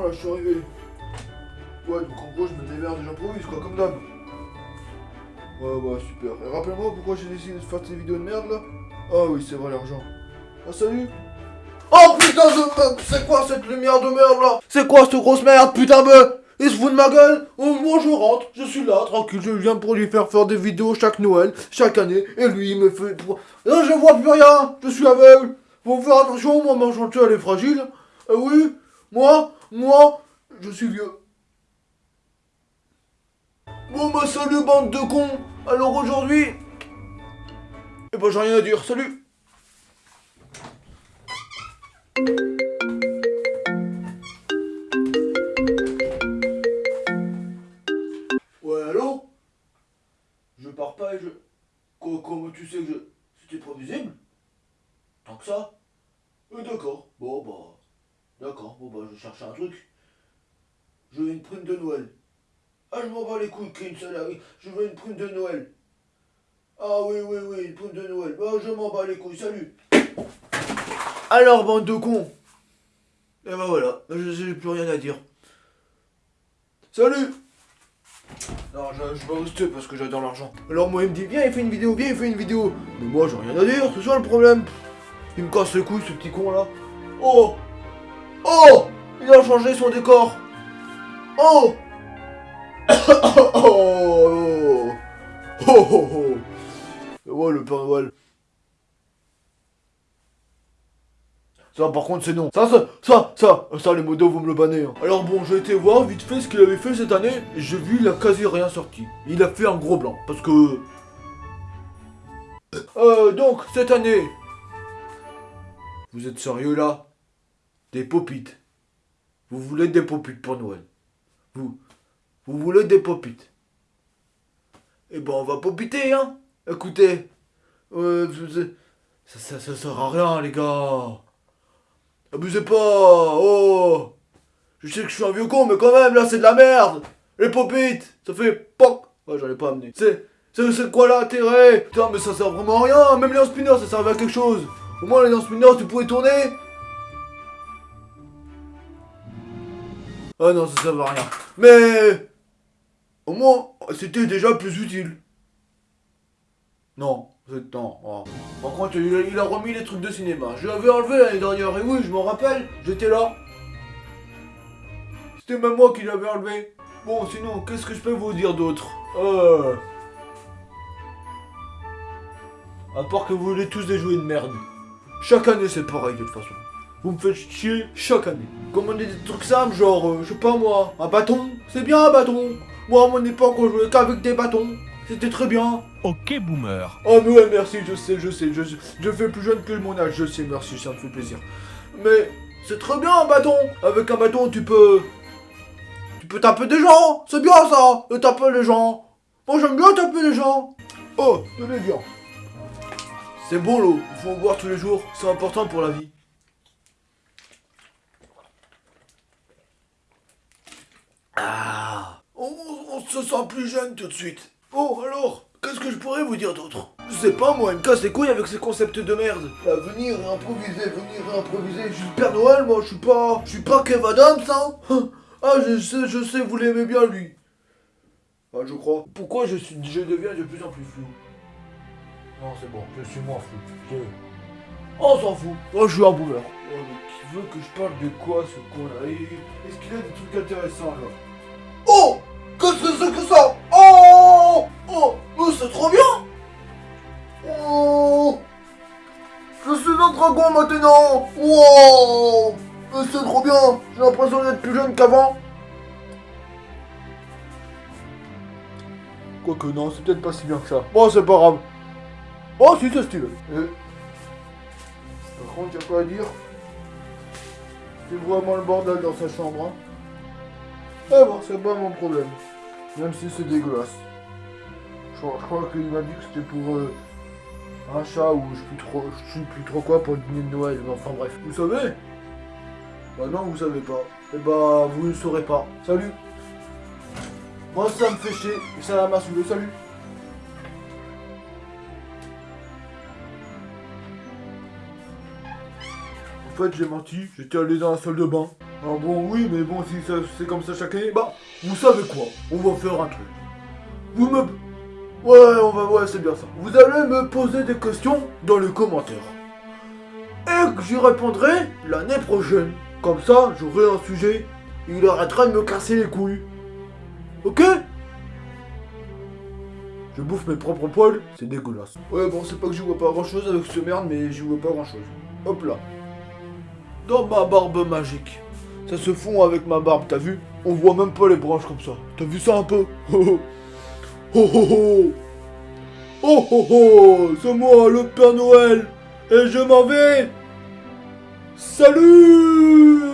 là, je suis arrivé. Ouais, donc en gros, je me démerde et j'improvise, quoi, comme d'hab. Ouais, ouais, super. Et rappelle-moi pourquoi j'ai décidé de faire ces vidéos de merde, là Ah oui, c'est vrai, l'argent. Ah, salut Oh, putain de... C'est quoi cette lumière de merde, là? C'est quoi cette grosse merde, putain de... Il se fout de ma gueule? Oh, Moi je rentre, je suis là, tranquille, je viens pour lui faire faire des vidéos chaque Noël, chaque année, et lui il me fait... Là je vois plus rien, je suis aveugle Faut faire attention, moi ma chantier elle est fragile. Eh oui, moi, moi, je suis vieux. Bon bah salut bande de cons. Alors aujourd'hui... Eh ben j'ai rien à dire, salut. Ouais, allô? Je pars pas et je... Co- Comment tu sais que je... C'était pas visible? Tant que ça? Euh, D'accord, bon bah... D'accord, bon bah je cherche un truc. Je veux une prime de Noël. Ah je m'en bats les couilles, qu'il y ait une salariée. Je veux une prime de Noël. Ah oui, oui, oui, une prime de Noël. Bah je m'en bats les couilles, salut Alors bande de cons Et bah voilà, je j'ai plus rien à dire. Salut non, je, vais rester parce que j'adore l'argent. Alors moi il me dit viens il fait une vidéo, viens il fait une vidéo. Mais moi j'ai rien à dire, c'est ça le problème. Il me casse les couilles ce petit con là. Oh Oh Il a changé son décor. Oh Oh Oh Oh oh oh le Noël. Ça par contre c'est non. Ça, ça, ça, ça, ça les modos vous me le bannez. hein. Alors bon, j'ai été voir vite fait ce qu'il avait fait cette année. J'ai vu, il a quasi rien sorti. Il a fait un gros blanc. Parce que... Euh, donc, cette année... Vous êtes sérieux là? Des popites. Vous voulez des popites pour Noël. Vous... Vous voulez des popites. Eh ben on va popiter hein. Écoutez. Euh, vous- ça, ça, ça sert à rien les gars. Abusez pas Oh Je sais que je suis un vieux con, mais quand même, là, c'est de la merde Les popites Ça fait POC Ouais, j'en ai pas amené. C'est... C'est quoi l'intérêt? Putain, mais ça sert vraiment à rien Même les spinner, ça servait à quelque chose Au moins, les spinner, tu pouvais tourner Ah non, ça servait à rien. Mais... Au moins, c'était déjà plus utile. Non, c'est... Non. oh. Par contre, il a, il a remis les trucs de cinéma. Je l'avais enlevé l'année dernière, et oui, je m'en rappelle, j'étais là. C'était même moi qui l'avais enlevé. Bon, sinon, qu'est-ce que je peux vous dire d'autre? Euh... À part que vous voulez tous des jouets de merde. Chaque année, c'est pareil, de toute façon. Vous me faites chier chaque année. Commandez des trucs simples, genre, euh, je sais pas moi, un bâton. C'est bien un bâton. Moi, à mon époque, on jouait qu'avec des bâtons. C'était très bien. Ok boomer. Oh mais ouais merci, je sais, je sais, je, je fais plus jeune que mon âge, je sais, merci, ça me fait plaisir. Mais c'est très bien un bâton Avec un bâton tu peux... Tu peux taper des gens C'est bien ça, de taper les gens Moi j'aime bien taper les gens Oh, tenez bien C'est bon l'eau, il faut en boire tous les jours, c'est important pour la vie. Ah on, on se sent plus jeune tout de suite. Oh alors, qu'est-ce que je pourrais vous dire d'autre? Je sais pas moi, il me casse les couilles avec ces concepts de merde. À venir et improviser, venir et improviser. Je suis le Père Noël moi, je suis pas... Je suis pas Kev Adams hein Ah je sais, je sais, vous l'aimez bien lui. Ah je crois. Pourquoi je, suis, je deviens de plus en plus flou? Non c'est bon, je suis moins flou. Je- On s'en fout. Oh je suis un boomer. Oh mais qui veut que je parle de quoi ce con là Est-ce qu'il a des trucs intéressants là maintenant Wow c'est trop bien J'ai l'impression d'être plus jeune qu'avant Quoique non, c'est peut-être pas si bien que ça. Bon, c'est pas grave. Oh, si, c'est stylé. Et- Par contre, y'a quoi à dire? C'est vraiment le bordel dans sa chambre, hein. Ah bon, c'est pas mon problème. Même si c'est dégueulasse. Je crois, crois qu'il m'a dit que c'était pour euh, un chat ou je plus trop, je sais plus trop quoi pour le dîner de Noël. Mais enfin bref. Vous savez? Bah non, vous savez pas. Et bah, vous ne saurez pas. Salut Moi, ça me fait chier. Et ça m'a saoulé. Salut En fait, j'ai menti. J'étais allé dans la salle de bain. Ah bon, oui, mais bon, si c'est comme ça chaque année, bah, vous savez quoi? On va faire un truc. Vous me... Ouais, on va... Ouais, c'est bien ça. Vous allez me poser des questions dans les commentaires. Et que j'y répondrai l'année prochaine. Comme ça, j'aurai un sujet. Il arrêtera de me casser les couilles. Ok? Je bouffe mes propres poils, c'est dégueulasse. Ouais, bon, c'est pas que je vois pas grand chose avec ce merde, mais je vois pas grand chose. Hop là. Dans ma barbe magique. Ça se fond avec ma barbe, t'as vu? On voit même pas les branches comme ça. T'as vu ça un peu? Oh oh oh. Oh Oh oh. C'est moi, le Père Noël. Et je m'en vais. Salut